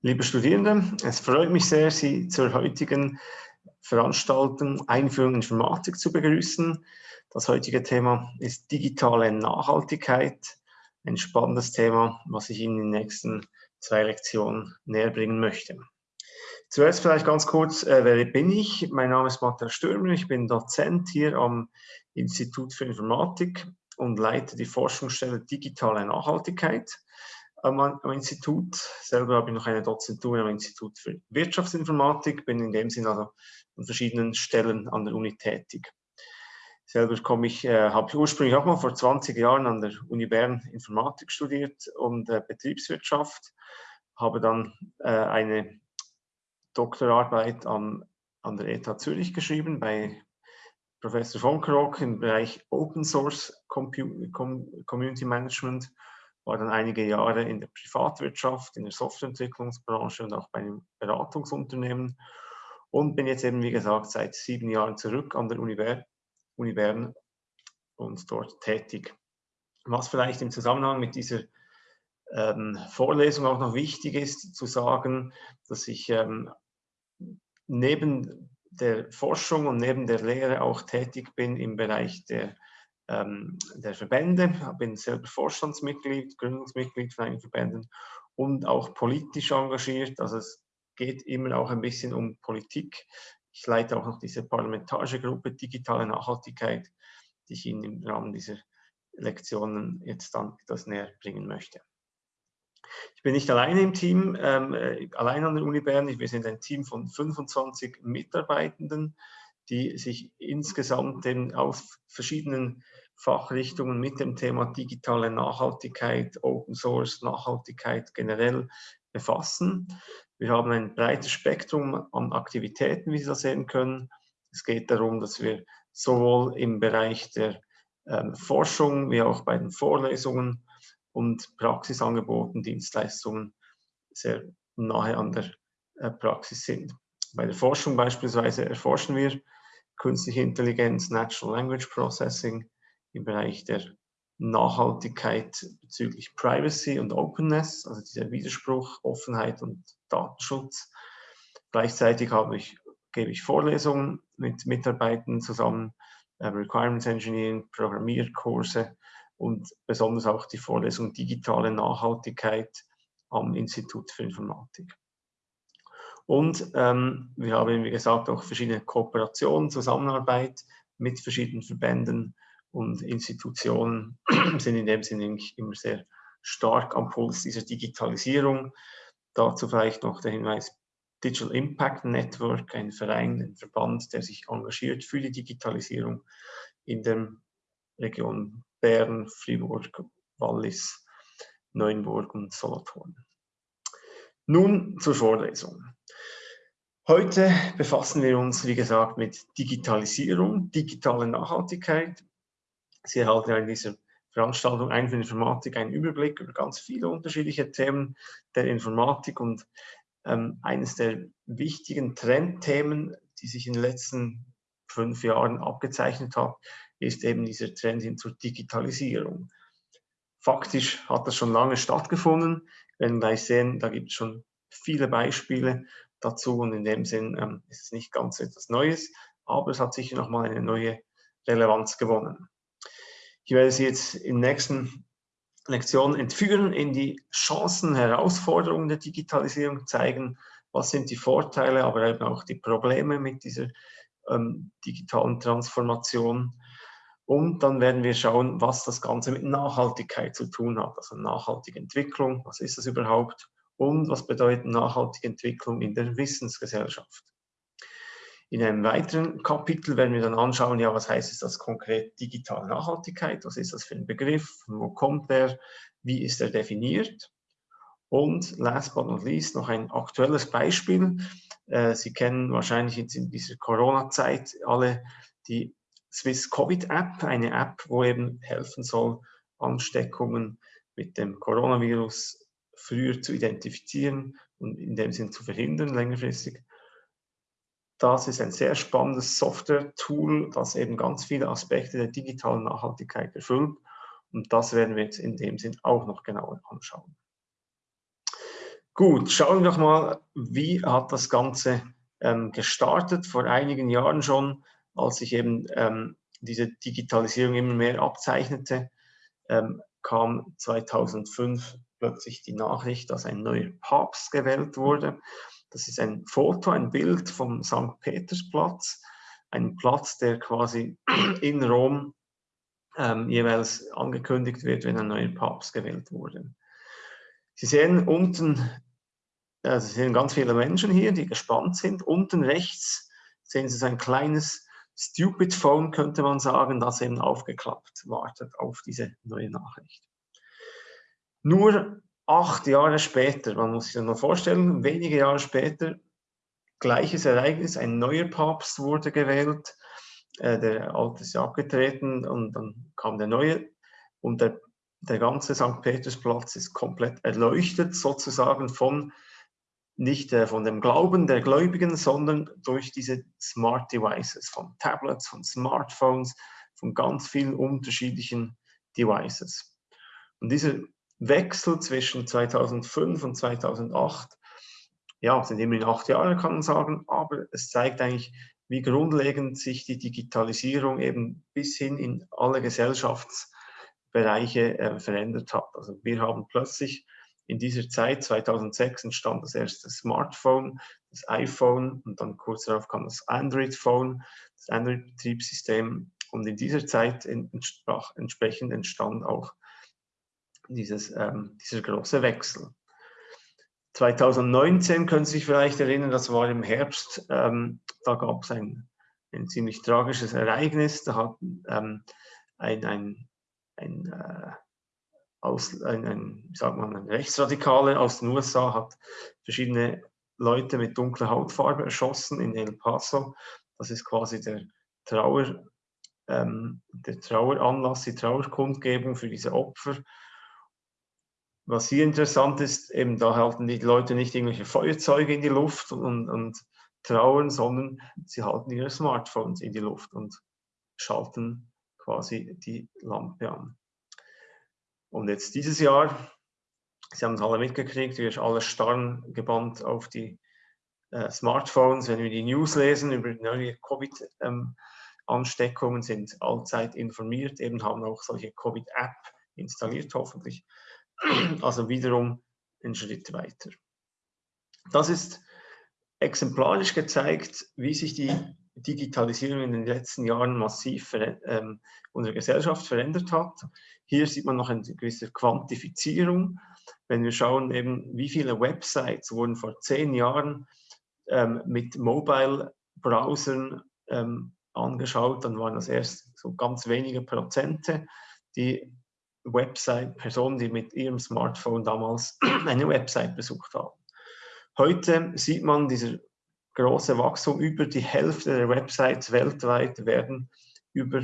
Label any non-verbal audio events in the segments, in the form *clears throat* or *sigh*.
Liebe Studierende, es freut mich sehr, Sie zur heutigen Veranstaltung Einführung in Informatik zu begrüßen. Das heutige Thema ist digitale Nachhaltigkeit. Ein spannendes Thema, was ich Ihnen in den nächsten zwei Lektionen näher bringen möchte. Zuerst vielleicht ganz kurz, äh, wer bin ich? Mein Name ist Matthias Stürmer, ich bin Dozent hier am Institut für Informatik und leite die Forschungsstelle Digitale Nachhaltigkeit am, am, Institut. Selber habe ich noch eine Dozentur am Institut für Wirtschaftsinformatik, bin in dem Sinne also an verschiedenen Stellen an der Uni tätig. Selber komme ich, äh, habe ich ursprünglich auch mal vor 20 Jahren an der Uni Bern Informatik studiert und äh, Betriebswirtschaft, habe dann äh, eine Doktorarbeit am, an der ETH Zürich geschrieben bei Professor von Krock im Bereich Open Source Community Management war dann einige Jahre in der Privatwirtschaft, in der Softwareentwicklungsbranche und auch bei einem Beratungsunternehmen und bin jetzt eben, wie gesagt, seit sieben Jahren zurück an der Uni, und dort tätig. Was vielleicht im Zusammenhang mit dieser ähm, Vorlesung auch noch wichtig ist, zu sagen, dass ich ähm, neben der Forschung und neben der Lehre auch tätig bin im Bereich der ähm, der Verbände, bin selber Vorstandsmitglied, Gründungsmitglied von einigen Verbänden und auch politisch engagiert. Also es geht immer auch ein bisschen um Politik. Ich leite auch noch diese parlamentarische Gruppe Digitale Nachhaltigkeit, die ich Ihnen im Rahmen dieser Lektionen jetzt dann etwas näher bringen möchte. Ich bin nicht alleine im Team, ähm, äh, allein an der Uni Bern. Wir sind ein Team von 25 Mitarbeitenden, die sich insgesamt eben aus verschiedenen Fachrichtungen mit dem Thema digitale Nachhaltigkeit, Open Source, Nachhaltigkeit generell befassen. Wir haben ein breites Spektrum an Aktivitäten, wie Sie das sehen können. Es geht darum, dass wir sowohl im Bereich der ähm, Forschung wie auch bei den Vorlesungen und Praxisangeboten, Dienstleistungen sehr nahe an der äh, Praxis sind. Bei der Forschung beispielsweise erforschen wir künstliche Intelligenz, Natural Language Processing, im Bereich der Nachhaltigkeit bezüglich Privacy und Openness, also dieser Widerspruch, Offenheit und Datenschutz. Gleichzeitig ich, gebe ich Vorlesungen mit Mitarbeitern zusammen, äh, Requirements Engineering, Programmierkurse und besonders auch die Vorlesung Digitale Nachhaltigkeit am Institut für Informatik. Und ähm, wir haben, wie gesagt, auch verschiedene Kooperationen, Zusammenarbeit mit verschiedenen Verbänden, und Institutionen *clears throat* sind in dem Sinne immer sehr stark am Puls dieser Digitalisierung. Dazu vielleicht noch der Hinweis, Digital Impact Network, ein Verein, ein Verband, der sich engagiert für die Digitalisierung in der Region Bern, Fribourg, Wallis, Neuenburg und Solothurn. Nun zur Vorlesung. Heute befassen wir uns, wie gesagt, mit Digitalisierung, digitale Nachhaltigkeit Sie erhalten in dieser Veranstaltung ein für Informatik einen Überblick über ganz viele unterschiedliche Themen der Informatik und ähm, eines der wichtigen Trendthemen, die sich in den letzten fünf Jahren abgezeichnet hat, ist eben dieser Trend hin zur Digitalisierung. Faktisch hat das schon lange stattgefunden. Wir werden gleich sehen, da gibt es schon viele Beispiele dazu und in dem Sinn ähm, ist es nicht ganz etwas Neues, aber es hat sicher nochmal eine neue Relevanz gewonnen. Ich werde Sie jetzt in der nächsten Lektion entführen in die Chancen, Herausforderungen der Digitalisierung, zeigen, was sind die Vorteile, aber eben auch die Probleme mit dieser ähm, digitalen Transformation. Und dann werden wir schauen, was das Ganze mit Nachhaltigkeit zu tun hat. Also nachhaltige Entwicklung, was ist das überhaupt? Und was bedeutet nachhaltige Entwicklung in der Wissensgesellschaft? In einem weiteren Kapitel werden wir dann anschauen, ja, was heißt es das konkret digitale Nachhaltigkeit? Was ist das für ein Begriff? wo kommt der? Wie ist er definiert? Und last but not least noch ein aktuelles Beispiel. Äh, Sie kennen wahrscheinlich jetzt in dieser Corona-Zeit alle die Swiss Covid App, eine App, wo eben helfen soll, Ansteckungen mit dem Coronavirus früher zu identifizieren und in dem Sinn zu verhindern längerfristig. Das ist ein sehr spannendes Software-Tool, das eben ganz viele Aspekte der digitalen Nachhaltigkeit erfüllt. Und das werden wir jetzt in dem Sinn auch noch genauer anschauen. Gut, schauen wir doch mal, wie hat das Ganze ähm, gestartet, vor einigen Jahren schon, als sich eben ähm, diese Digitalisierung immer mehr abzeichnete, ähm, kam 2005 plötzlich die Nachricht, dass ein neuer Papst gewählt wurde. Das ist ein Foto, ein Bild vom St. Petersplatz, ein Platz, der quasi *clears throat* in Rom ähm, jeweils angekündigt wird, wenn ein neuer Papst gewählt wurde. Sie sehen unten, also Sie sehen ganz viele Menschen hier, die gespannt sind. Unten rechts sehen Sie so ein kleines Stupid Phone, könnte man sagen, das eben aufgeklappt wartet auf diese neue Nachricht. Nur acht Jahre später, man muss sich das mal vorstellen, wenige Jahre später, gleiches Ereignis, ein neuer Papst wurde gewählt, äh, der alte ist abgetreten und dann kam der neue und der, der ganze St. Petersplatz ist komplett erleuchtet sozusagen von nicht äh, von dem Glauben der Gläubigen, sondern durch diese Smart Devices, von Tablets, von Smartphones, von ganz vielen unterschiedlichen Devices. Und dieser Wechsel zwischen 2005 und 2008, ja, sind immerhin acht Jahre, kann man sagen, aber es zeigt eigentlich, wie grundlegend sich die Digitalisierung eben bis hin in alle Gesellschaftsbereiche äh, verändert hat. Also wir haben plötzlich in dieser Zeit, 2006, entstand das erste Smartphone, das iPhone und dann kurz darauf kam das Android-Phone, das Android-Betriebssystem und in dieser Zeit entsprechend entstand auch dieses, ähm, dieser große Wechsel. 2019 können Sie sich vielleicht erinnern, das war im Herbst, ähm, da gab es ein, ein, ziemlich tragisches Ereignis. Da hat ähm, ein, ein, ein, äh, aus, ein, ein, man, ein Rechtsradikaler aus den USA hat verschiedene Leute mit dunkler Hautfarbe erschossen in El Paso. Das ist quasi der Trauer, ähm, der Traueranlass, die Trauerkundgebung für diese Opfer. Was hier interessant ist, eben da halten die Leute nicht irgendwelche Feuerzeuge in die Luft und, und trauern, sondern sie halten ihre Smartphones in die Luft und schalten quasi die Lampe an. Und jetzt dieses Jahr, Sie haben es alle mitgekriegt, wir sind alle starren gebannt auf die äh, Smartphones. Wenn wir die News lesen über neue Covid-Ansteckungen, ähm, sind allzeit informiert, eben haben auch solche Covid-App installiert, hoffentlich. *clears throat* Also wiederum einen Schritt weiter. Das ist exemplarisch gezeigt, wie sich die Digitalisierung in den letzten Jahren massiv ähm, unsere Gesellschaft verändert hat. Hier sieht man noch eine gewisse Quantifizierung. Wenn wir schauen, eben, wie viele Websites wurden vor zehn Jahren ähm, mit Mobile-Browsern ähm, angeschaut, dann waren das erst so ganz wenige Prozente, die Website, Personen, die mit ihrem Smartphone damals *clears throat* eine Website besucht haben. Heute sieht man dieser große Wachstum. Über die Hälfte der Websites weltweit werden über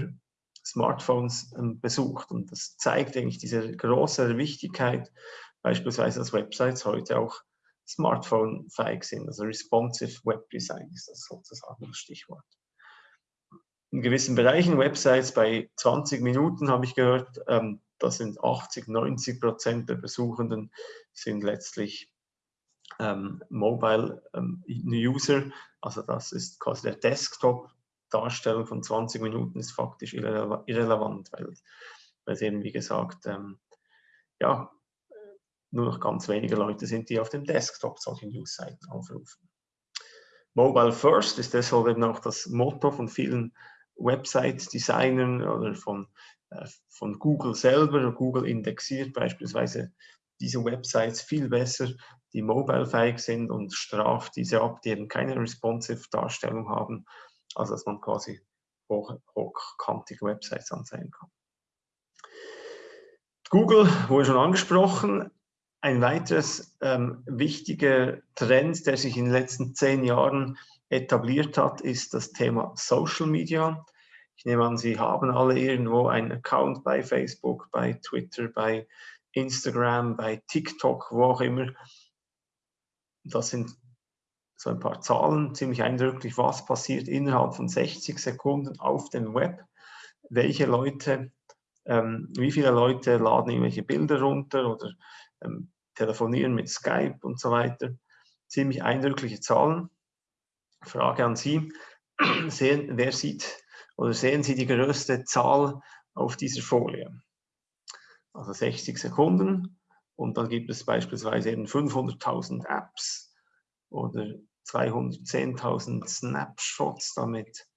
Smartphones ähm, besucht. Und das zeigt eigentlich diese große Wichtigkeit, beispielsweise, dass Websites heute auch Smartphone-fähig sind. Also responsive Web Design ist das sozusagen das Stichwort. In gewissen Bereichen, Websites bei 20 Minuten habe ich gehört, ähm, das sind 80, 90 Prozent der Besuchenden sind letztlich ähm, Mobile ähm, User, also das ist quasi der Desktop-Darstellung von 20 Minuten ist faktisch irrele irrelevant, weil, weil es eben, wie gesagt, ähm, ja, nur noch ganz wenige Leute sind, die auf dem Desktop solche News-Seiten aufrufen. Mobile First ist deshalb eben auch das Motto von vielen Website-Designern oder von, von Google selber. Google indexiert beispielsweise diese Websites viel besser, die mobile-fähig sind und straft diese ab, die eben keine responsive Darstellung haben, also dass man quasi hoch, hochkantige Websites anzeigen kann. Google wurde schon angesprochen. Ein weiteres ähm, wichtiger Trend, der sich in den letzten zehn Jahren etabliert hat, ist das Thema Social Media. Ich nehme an, Sie haben alle irgendwo einen Account bei Facebook, bei Twitter, bei Instagram, bei TikTok, wo auch immer. Das sind so ein paar Zahlen, ziemlich eindrücklich, was passiert innerhalb von 60 Sekunden auf dem Web. Welche Leute, ähm, wie viele Leute laden irgendwelche Bilder runter oder ähm, telefonieren mit Skype und so weiter. Ziemlich eindrückliche Zahlen. Frage an Sie, *clears throat* sehen, wer sieht oder sehen Sie die größte Zahl auf dieser Folie? Also 60 Sekunden und dann gibt es beispielsweise eben 500.000 Apps oder 210.000 Snapshots damit.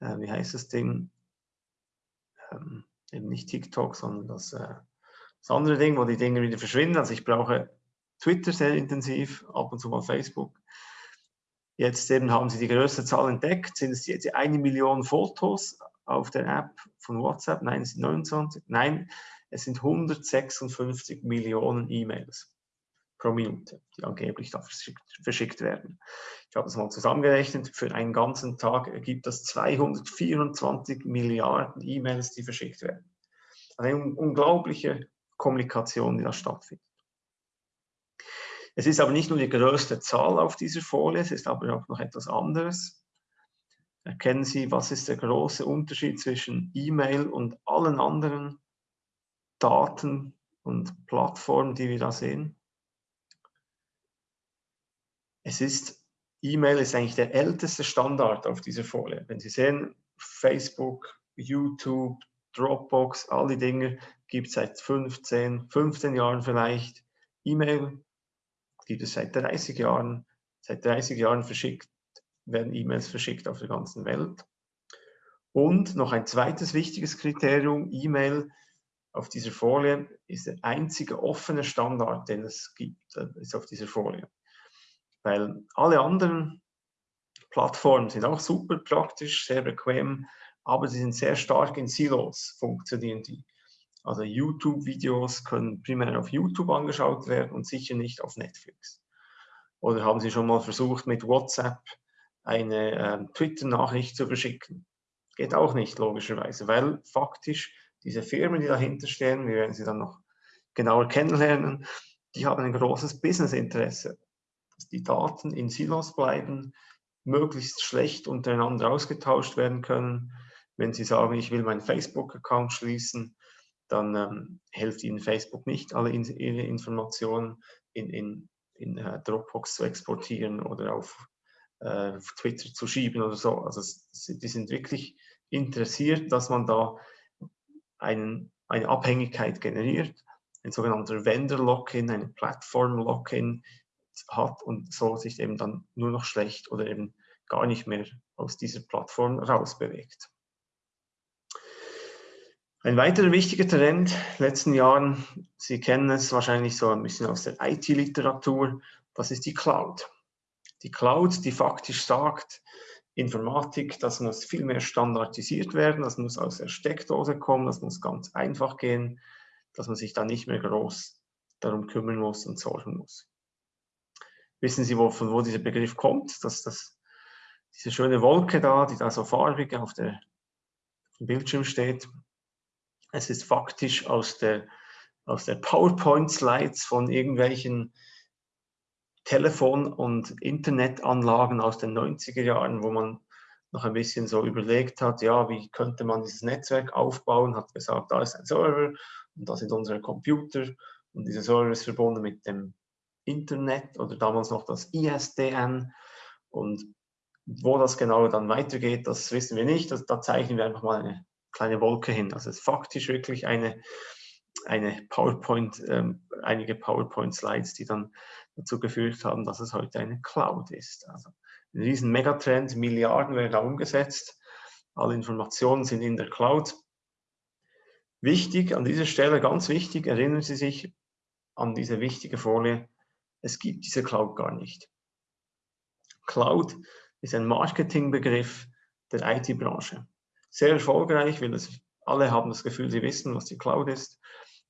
Äh, wie heißt das Ding? Ähm, eben nicht TikTok, sondern das, äh, das andere Ding, wo die Dinge wieder verschwinden. Also ich brauche Twitter sehr intensiv, ab und zu mal Facebook. Jetzt eben haben Sie die größte Zahl entdeckt. Sind es jetzt eine Million Fotos auf der App von WhatsApp? Nein, es sind 29. Nein, es sind 156 Millionen E-Mails pro Minute, die angeblich da verschickt, verschickt werden. Ich habe das mal zusammengerechnet. Für einen ganzen Tag ergibt das 224 Milliarden E-Mails, die verschickt werden. Eine unglaubliche Kommunikation, die da stattfindet. Es ist aber nicht nur die größte Zahl auf dieser Folie, es ist aber auch noch etwas anderes. Erkennen Sie, was ist der große Unterschied zwischen E-Mail und allen anderen Daten und Plattformen, die wir da sehen? Es ist, E-Mail ist eigentlich der älteste Standard auf dieser Folie. Wenn Sie sehen, Facebook, YouTube, Dropbox, all die Dinge gibt es seit 15, 15 Jahren vielleicht. E-Mail gibt es seit 30 Jahren. Seit 30 Jahren verschickt, werden E-Mails verschickt auf der ganzen Welt. Und noch ein zweites wichtiges Kriterium, E-Mail auf dieser Folie ist der einzige offene Standard, den es gibt, äh, ist auf dieser Folie. Weil alle anderen Plattformen sind auch super praktisch, sehr bequem, aber sie sind sehr stark in Silos, funktionieren die. Also YouTube-Videos können primär auf YouTube angeschaut werden und sicher nicht auf Netflix. Oder haben Sie schon mal versucht, mit WhatsApp eine äh, Twitter-Nachricht zu verschicken? Geht auch nicht, logischerweise, weil faktisch diese Firmen, die dahinter stehen, wir werden sie dann noch genauer kennenlernen, die haben ein großes Business-Interesse, dass die Daten in Silos bleiben, möglichst schlecht untereinander ausgetauscht werden können. Wenn Sie sagen, ich will meinen Facebook-Account schließen, dann ähm, hilft Ihnen Facebook nicht, alle in, Ihre Informationen in, in, in uh, Dropbox zu exportieren oder auf, uh, auf, Twitter zu schieben oder so. Also die sind wirklich interessiert, dass man da einen, eine Abhängigkeit generiert, ein sogenannter Vendor-Lock-in, eine Plattform-Lock-in hat und so sich eben dann nur noch schlecht oder eben gar nicht mehr aus dieser Plattform rausbewegt. Ein weiterer wichtiger Trend in den letzten Jahren, Sie kennen es wahrscheinlich so ein bisschen aus der IT-Literatur, das ist die Cloud. Die Cloud, die faktisch sagt, Informatik, das muss viel mehr standardisiert werden, das muss aus der Steckdose kommen, das muss ganz einfach gehen, dass man sich da nicht mehr groß darum kümmern muss und sorgen muss. Wissen Sie, wo, von wo dieser Begriff kommt? Dass das, diese schöne Wolke da, die da so farbig auf, der, auf dem Bildschirm steht, es ist faktisch aus der, aus der PowerPoint-Slides von irgendwelchen Telefon- und Internetanlagen aus den 90er Jahren, wo man noch ein bisschen so überlegt hat, ja, wie könnte man dieses Netzwerk aufbauen, hat gesagt, da ist ein Server und da sind unsere Computer und dieser Server ist verbunden mit dem Internet oder damals noch das ISDN und wo das genau dann weitergeht, das wissen wir nicht, da zeichnen wir einfach mal eine kleine Wolke hin. Also es ist faktisch wirklich eine, eine PowerPoint, ähm, einige PowerPoint-Slides, die dann dazu geführt haben, dass es heute eine Cloud ist. Also ein riesen Megatrend, Milliarden werden da umgesetzt, alle Informationen sind in der Cloud. Wichtig, an dieser Stelle ganz wichtig, erinnern Sie sich an diese wichtige Folie, es gibt diese Cloud gar nicht. Cloud ist ein Marketingbegriff der IT-Branche sehr erfolgreich, weil es, alle haben das Gefühl, sie wissen, was die Cloud ist,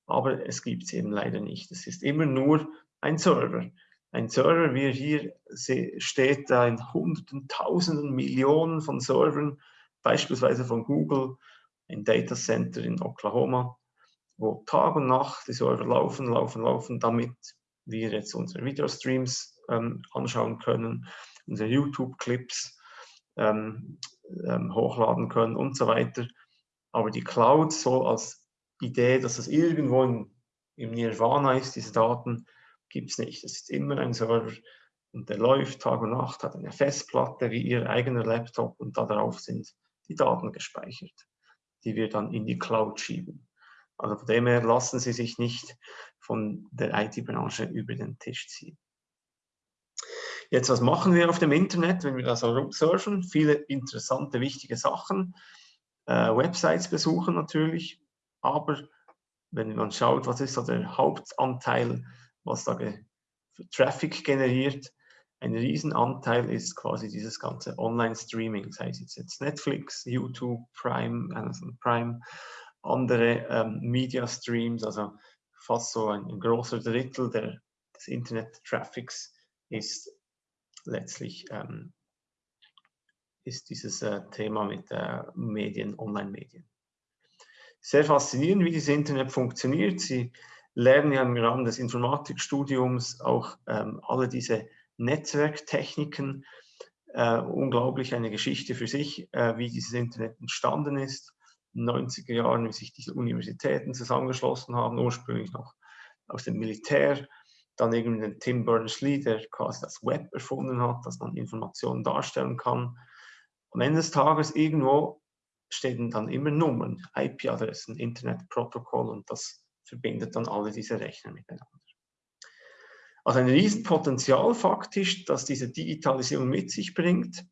aber es gibt es eben leider nicht. Es ist immer nur ein Server. Ein Server, wie er hier steht, da in hunderten, tausenden, Millionen von Servern, beispielsweise von Google, ein Data Center in Oklahoma, wo Tag und Nacht die Server laufen, laufen, laufen, damit wir jetzt unsere Videostreams ähm, anschauen können, unsere YouTube-Clips, ähm, ähm, hochladen können und so weiter. Aber die Cloud so als Idee, dass es irgendwo in, im Nirvana ist, diese Daten gibt es nicht. Es ist immer ein Server und der läuft Tag und Nacht, hat eine Festplatte wie Ihr eigener Laptop und darauf sind die Daten gespeichert, die wir dann in die Cloud schieben. Also von dem her lassen Sie sich nicht von der IT-Branche über den Tisch ziehen. Jetzt, was machen wir auf dem Internet, wenn wir da so surfen? Viele interessante, wichtige Sachen. Äh, Websites besuchen natürlich, aber wenn man schaut, was ist so der Hauptanteil, was da ge Traffic generiert, ein Riesenanteil ist quasi dieses ganze Online-Streaming, sei es jetzt Netflix, YouTube, Prime, Amazon Prime, andere ähm, Media-Streams, also fast so ein, ein großer Drittel der, des Internet-Traffics ist letztlich ähm, ist dieses äh, Thema mit äh, Medien, Online-Medien. Sehr faszinierend, wie dieses Internet funktioniert. Sie lernen ja im Rahmen des Informatikstudiums auch ähm, alle diese Netzwerktechniken. Äh, unglaublich eine Geschichte für sich, äh, wie dieses Internet entstanden ist. In den 90er Jahren, wie sich diese Universitäten zusammengeschlossen haben, ursprünglich noch aus dem Militär. Dann irgendwie den Tim Berners-Lee, der quasi das Web erfunden hat, dass man Informationen darstellen kann. Am Ende des Tages irgendwo stehen dann immer Nummern, IP-Adressen, Internetprotokoll und das verbindet dann alle diese Rechner miteinander. Also ein Riesenpotenzial faktisch, das diese Digitalisierung mit sich bringt.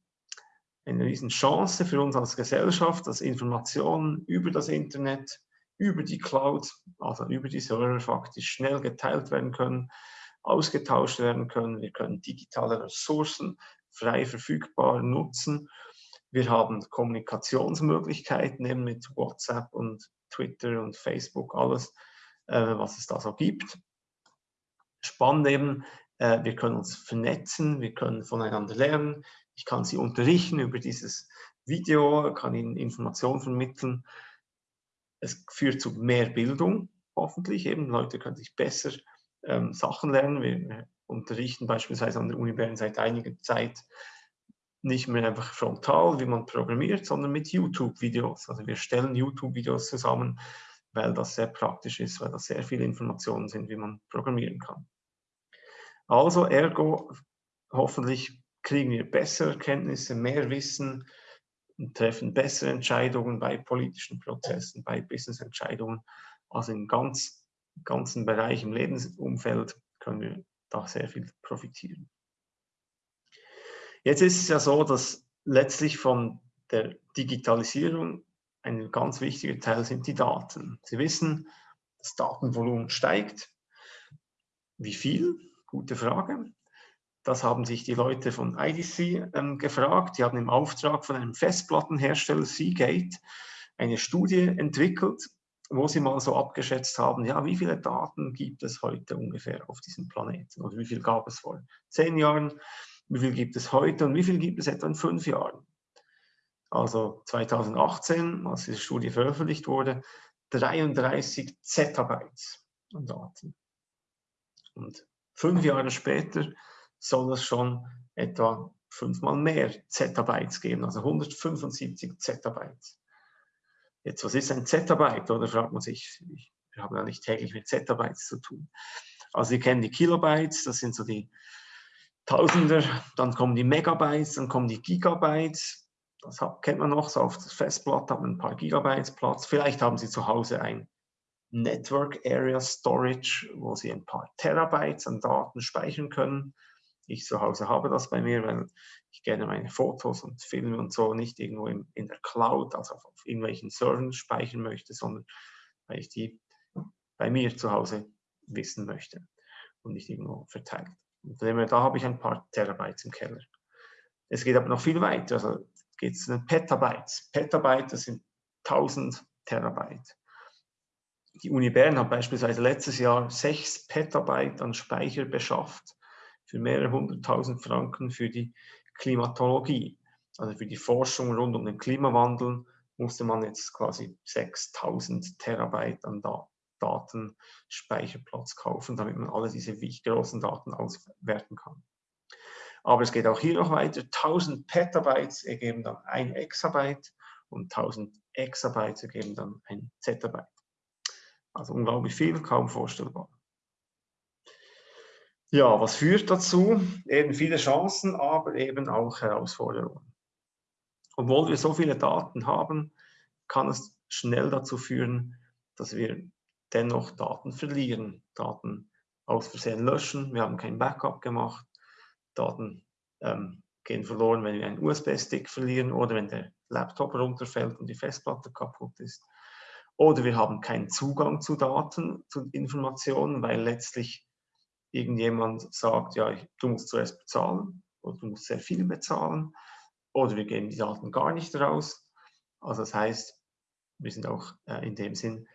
Eine Riesenchance für uns als Gesellschaft, dass Informationen über das Internet, über die Cloud, also über die Server faktisch schnell geteilt werden können, ausgetauscht werden können. Wir können digitale Ressourcen frei verfügbar nutzen. Wir haben Kommunikationsmöglichkeiten eben mit WhatsApp und Twitter und Facebook, alles, äh, was es da so gibt spannend eben, äh, wir können uns vernetzen, wir können voneinander lernen. Ich kann sie unterrichten über dieses Video, kann ihnen Informationen vermitteln. Es führt zu mehr Bildung, hoffentlich eben. Leute können sich besser ähm, Sachen lernen. Wir unterrichten beispielsweise an der Uni Bern seit einiger Zeit nicht mehr einfach frontal, wie man programmiert, sondern mit YouTube-Videos. Also wir stellen YouTube-Videos zusammen, weil das sehr praktisch ist, weil das sehr viele Informationen sind, wie man programmieren kann. Also ergo, hoffentlich kriegen wir bessere Kenntnisse, mehr Wissen und treffen bessere Entscheidungen bei politischen Prozessen, bei Businessentscheidungen. Also im ganz, ganzen Bereich, im Lebensumfeld können wir da sehr viel profitieren. Jetzt ist es ja so, dass letztlich von der Digitalisierung ein ganz wichtiger Teil sind die Daten. Sie wissen, das Datenvolumen steigt. Wie viel? Gute Frage. Das haben sich die Leute von IDC ähm, gefragt. Die haben im Auftrag von einem Festplattenhersteller Seagate eine Studie entwickelt, wo sie mal so abgeschätzt haben, ja, wie viele Daten gibt es heute ungefähr auf diesem Planeten oder wie viel gab es vor zehn Jahren, wie viel gibt es heute und wie viel gibt es etwa in fünf Jahren. Also 2018, als diese Studie veröffentlicht wurde, 33 Zettabytes an Daten. Und Fünf Jahre später soll es schon etwa fünfmal mehr Zettabytes geben, also 175 Zettabytes. Jetzt, was ist ein Zettabyte? Oder fragt man sich, wir haben ja nicht täglich mit Zettabytes zu tun. Also Sie kennen die Kilobytes, das sind so die Tausender, dann kommen die Megabytes, dann kommen die Gigabytes. Das kennt man noch, so auf das Festplatte hat man ein paar Gigabytes Platz. Vielleicht haben Sie zu Hause ein Network Area Storage, wo Sie ein paar Terabytes an Daten speichern können. Ich zu Hause habe das bei mir, weil ich gerne meine Fotos und Filme und so nicht irgendwo in, in der Cloud, also auf, auf irgendwelchen Servern speichern möchte, sondern weil ich die bei mir zu Hause wissen möchte und nicht irgendwo verteilt. Und da habe ich ein paar Terabytes im Keller. Es geht aber noch viel weiter, also geht es zu Petabytes. Petabyte, das sind 1000 Terabyte. Die Uni Bern hat beispielsweise letztes Jahr 6 Petabyte an Speicher beschafft für mehrere hunderttausend Franken für die Klimatologie. Also für die Forschung rund um den Klimawandel musste man jetzt quasi 6000 Terabyte an Datenspeicherplatz kaufen, damit man alle diese großen Daten auswerten kann. Aber es geht auch hier noch weiter. 1000 Petabytes ergeben dann ein Exabyte und 1000 Exabyte ergeben dann ein Zettabyte. Also unglaublich viel, kaum vorstellbar. Ja, was führt dazu? Eben viele Chancen, aber eben auch Herausforderungen. Obwohl wir so viele Daten haben, kann es schnell dazu führen, dass wir dennoch Daten verlieren, Daten aus Versehen löschen, wir haben kein Backup gemacht, Daten ähm, gehen verloren, wenn wir einen USB-Stick verlieren oder wenn der Laptop runterfällt und die Festplatte kaputt ist. Oder wir haben keinen Zugang zu Daten, zu Informationen, weil letztlich irgendjemand sagt, ja, du musst zuerst bezahlen oder du musst sehr viel bezahlen oder wir geben die Daten gar nicht raus. Also das heißt, wir sind auch äh, in dem Sinn,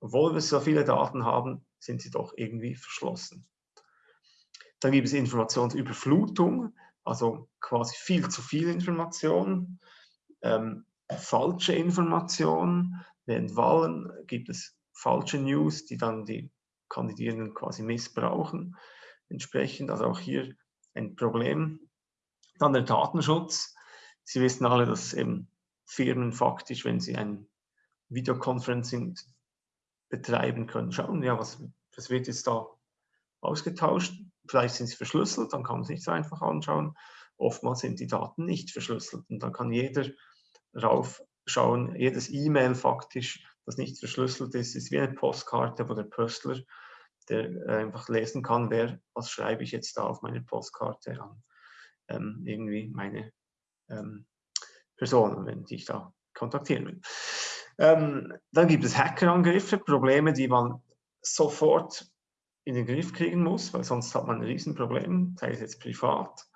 obwohl wir so viele Daten haben, sind sie doch irgendwie verschlossen. Dann gibt es Informationsüberflutung, also quasi viel zu viel Information, ähm, falsche Information. Während Wahlen gibt es falsche News, die dann die Kandidierenden quasi missbrauchen. Entsprechend, also auch hier ein Problem. Dann der Datenschutz. Sie wissen alle, dass eben Firmen faktisch, wenn sie ein Videoconferencing betreiben können, schauen, ja, was, was wird jetzt da ausgetauscht. Vielleicht sind sie verschlüsselt, dann kann man es nicht so einfach anschauen. Oftmals sind die Daten nicht verschlüsselt und dann kann jeder raufschauen, jedes E-Mail faktisch das nicht verschlüsselt ist, ist wie eine Postkarte, wo der Pöstler, der äh, einfach lesen kann, wer, was schreibe ich jetzt da auf meiner Postkarte an, ähm, irgendwie meine ähm, Personen, wenn ich da kontaktieren will. Ähm, dann gibt es Hackerangriffe, Probleme, die man sofort in den Griff kriegen muss, weil sonst hat man ein Riesenproblem, sei es jetzt privat.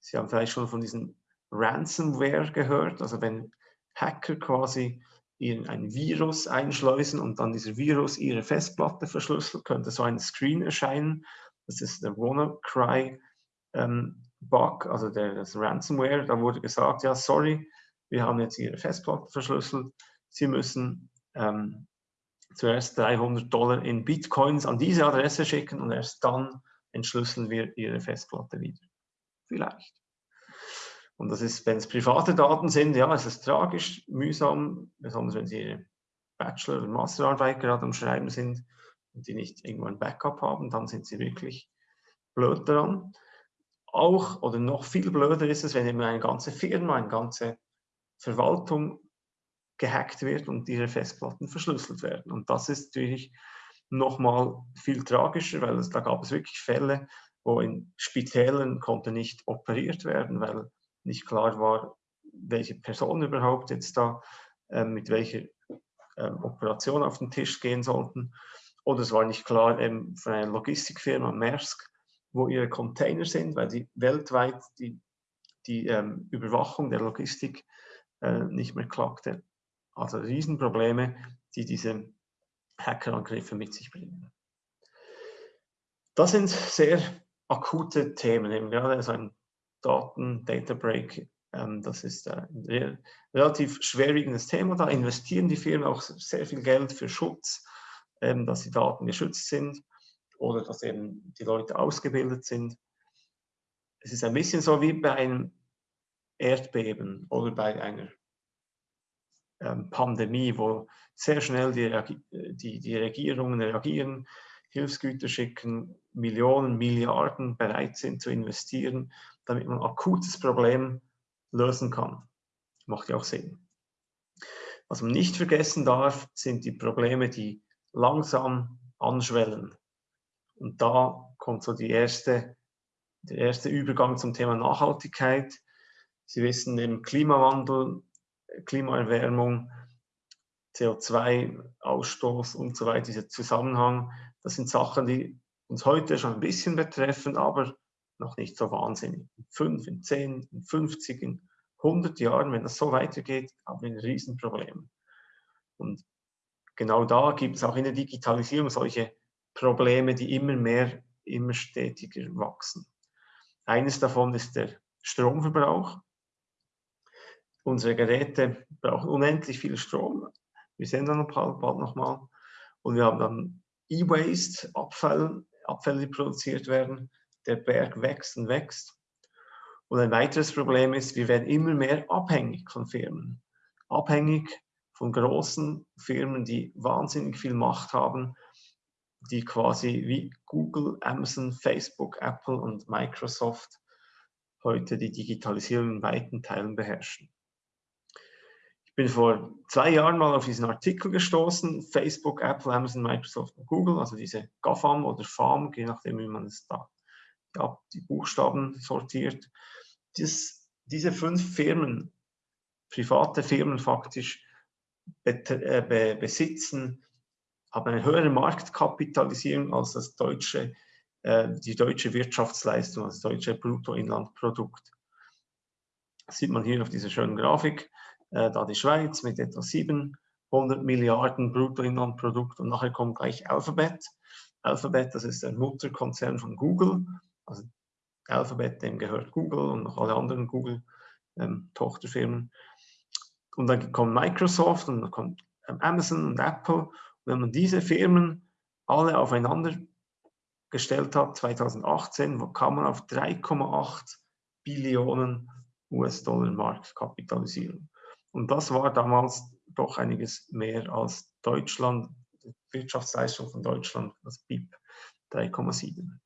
Sie haben vielleicht schon von diesem Ransomware gehört, also wenn Hacker quasi ihren ein Virus einschleusen und dann dieser Virus ihre Festplatte verschlüsselt, könnte so ein Screen erscheinen. Das ist der WannaCry ähm, Bug, also der, das Ransomware. Da wurde gesagt, ja, sorry, wir haben jetzt Ihre Festplatte verschlüsselt. Sie müssen ähm, zuerst 300 Dollar in Bitcoins an diese Adresse schicken und erst dann entschlüsseln wir Ihre Festplatte wieder. Vielleicht. Und das ist, wenn es private Daten sind, ja, es ist tragisch, mühsam, besonders wenn Sie Ihre Bachelor- oder Masterarbeit gerade am Schreiben sind und die nicht irgendwo ein Backup haben, dann sind Sie wirklich blöd daran. Auch oder noch viel blöder ist es, wenn eben eine ganze Firma, eine ganze Verwaltung gehackt wird und ihre Festplatten verschlüsselt werden. Und das ist natürlich nochmal viel tragischer, weil es, da gab es wirklich Fälle, wo in Spitälern konnte nicht operiert werden, weil nicht klar war, welche Personen überhaupt jetzt da äh, mit welcher äh, Operation auf den Tisch gehen sollten. Oder es war nicht klar ähm, von einer Logistikfirma, Maersk, wo ihre Container sind, weil die weltweit die, die ähm, Überwachung der Logistik äh, nicht mehr klappte. Also Riesenprobleme, die diese Hackerangriffe mit sich bringen. Das sind sehr akute Themen. Eben, ja, also ein Daten, Data Break, ähm, das ist äh, ein relativ schwerwiegendes Thema. Da investieren die Firmen auch sehr viel Geld für Schutz, ähm, dass die Daten geschützt sind oder dass eben die Leute ausgebildet sind. Es ist ein bisschen so wie bei einem Erdbeben oder bei einer ähm, Pandemie, wo sehr schnell die, die, die Regierungen reagieren, Hilfsgüter schicken, Millionen, Milliarden bereit sind zu investieren, damit man akutes Problem lösen kann. Macht ja auch Sinn. Was man nicht vergessen darf, sind die Probleme, die langsam anschwellen. Und da kommt so die erste, der erste Übergang zum Thema Nachhaltigkeit. Sie wissen, im Klimawandel, Klimaerwärmung, CO2-Ausstoß und so weiter, dieser Zusammenhang, das sind Sachen, die uns heute schon ein bisschen betreffen, aber noch nicht so wahnsinnig. In fünf, in zehn, in 50, in 100 Jahren, wenn das so weitergeht, haben wir ein Riesenproblem. Und genau da gibt es auch in der Digitalisierung solche Probleme, die immer mehr, immer stetiger wachsen. Eines davon ist der Stromverbrauch. Unsere Geräte brauchen unendlich viel Strom. Wir sehen dann bald, bald nochmal. Und wir haben dann E-Waste, Abfall, Abfälle, die produziert werden. Der Berg wächst und wächst. Und ein weiteres Problem ist, wir werden immer mehr abhängig von Firmen. Abhängig von großen Firmen, die wahnsinnig viel Macht haben, die quasi wie Google, Amazon, Facebook, Apple und Microsoft heute die Digitalisierung in weiten Teilen beherrschen. Ich bin vor zwei Jahren mal auf diesen Artikel gestoßen, Facebook, Apple, Amazon, Microsoft und Google, also diese GAFAM oder FAM, je nachdem, wie man es da ja, die Buchstaben sortiert. Das, diese fünf Firmen, private Firmen faktisch, äh, be, besitzen, haben eine höhere Marktkapitalisierung als das deutsche, äh, die deutsche Wirtschaftsleistung, das deutsche Bruttoinlandprodukt. Das sieht man hier auf dieser schönen Grafik, äh, da die Schweiz mit etwa 700 Milliarden Bruttoinlandprodukt und nachher kommt gleich Alphabet. Alphabet, das ist der Mutterkonzern von Google, also Alphabet, dem gehört Google und noch alle anderen Google-Tochterfirmen. Ähm, und dann kommt Microsoft und dann kommt ähm, Amazon und Apple. Und wenn man diese Firmen alle aufeinander gestellt hat, 2018, kam man auf 3,8 Billionen US-Dollar Marktkapitalisierung. Und das war damals doch einiges mehr als Deutschland, die Wirtschaftsleistung von Deutschland, das BIP 3,7.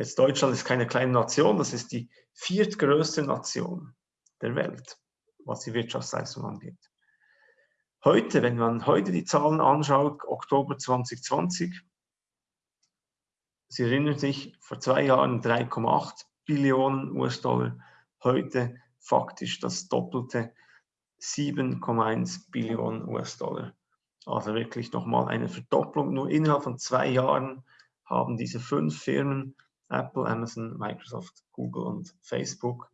Jetzt Deutschland ist keine kleine Nation, das ist die viertgrößte Nation der Welt was die Wirtschaftsleistung angeht. Heute, wenn man heute die Zahlen anschaut, Oktober 2020, Sie erinnern sich, vor zwei Jahren 3,8 Billionen US-Dollar, heute faktisch das doppelte 7,1 Billionen US-Dollar. Also wirklich nochmal eine Verdopplung. Nur innerhalb von zwei Jahren haben diese fünf Firmen, Apple, Amazon, Microsoft, Google und Facebook,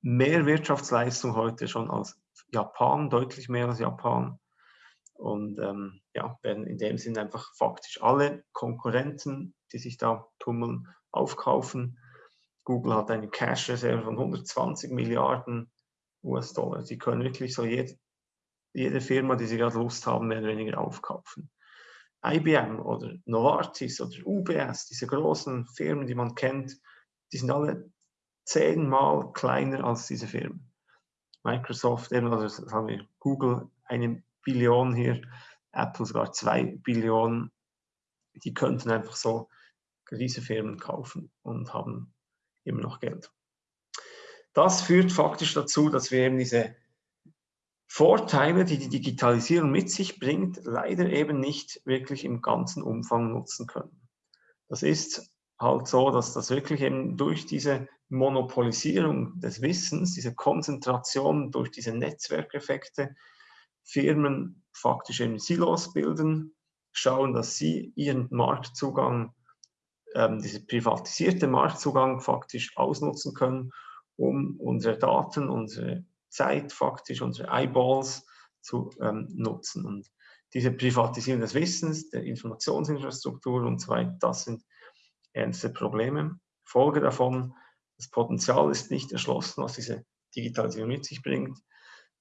mehr Wirtschaftsleistung heute schon als Japan, deutlich mehr als Japan. Und ähm, ja, werden in dem Sinne einfach faktisch alle Konkurrenten, die sich da tummeln, aufkaufen. Google hat eine Cash-Reserve von 120 Milliarden US-Dollar. Sie können wirklich so jede, jede Firma, die sie gerade Lust haben, mehr oder weniger aufkaufen. IBM oder Novartis oder UBS, diese großen Firmen, die man kennt, die sind alle zehnmal kleiner als diese Firmen. Microsoft, eben, also sagen wir Google eine Billion hier, Apple sogar zwei Billionen. Die könnten einfach so diese Firmen kaufen und haben immer noch Geld. Das führt faktisch dazu, dass wir eben diese Vorteile, die die Digitalisierung mit sich bringt, leider eben nicht wirklich im ganzen Umfang nutzen können. Das ist halt so, dass das wirklich eben durch diese Monopolisierung des Wissens, diese Konzentration durch diese Netzwerkeffekte, Firmen faktisch eben Silos bilden, schauen, dass sie ihren Marktzugang, ähm, diese privatisierte Marktzugang faktisch ausnutzen können, um unsere Daten, unsere Zeit faktisch, unsere Eyeballs zu ähm, nutzen. Und diese Privatisierung des Wissens, der Informationsinfrastruktur und so weiter, das sind ernste Probleme. Folge davon, das Potenzial ist nicht erschlossen, was diese Digitalisierung mit sich bringt.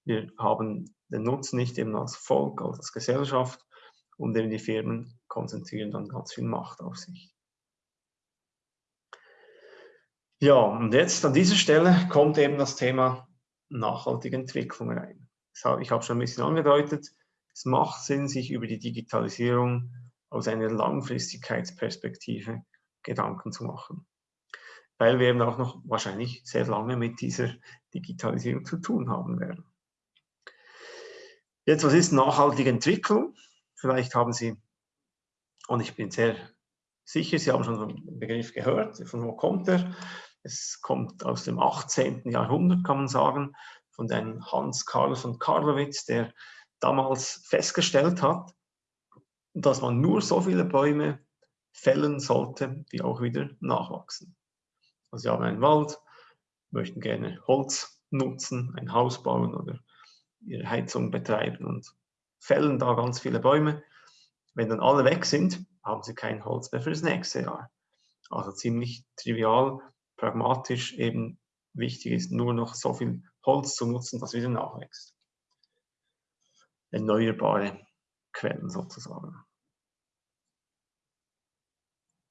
Wir haben den Nutzen nicht eben als Volk, als Gesellschaft und eben die Firmen konzentrieren dann ganz viel Macht auf sich. Ja, und jetzt an dieser Stelle kommt eben das Thema nachhaltige Entwicklung rein. Ich habe schon ein bisschen angedeutet, es macht Sinn, sich über die Digitalisierung aus einer Langfristigkeitsperspektive Gedanken zu machen. Weil wir eben auch noch wahrscheinlich sehr lange mit dieser Digitalisierung zu tun haben werden. Jetzt, was ist nachhaltige Entwicklung? Vielleicht haben Sie, und ich bin sehr sicher, Sie haben schon den Begriff gehört, von wo kommt er? Es kommt aus dem 18. Jahrhundert, kann man sagen, von einem Hans Karl von Karlowitz, der damals festgestellt hat, dass man nur so viele Bäume fällen sollte, die auch wieder nachwachsen. Also Sie haben einen Wald, möchten gerne Holz nutzen, ein Haus bauen oder ihre Heizung betreiben und fällen da ganz viele Bäume. Wenn dann alle weg sind, haben Sie kein Holz mehr für das nächste Jahr. Also ziemlich trivial, pragmatisch eben wichtig ist, nur noch so viel Holz zu nutzen, dass wieder nachwächst. Erneuerbare Quellen sozusagen.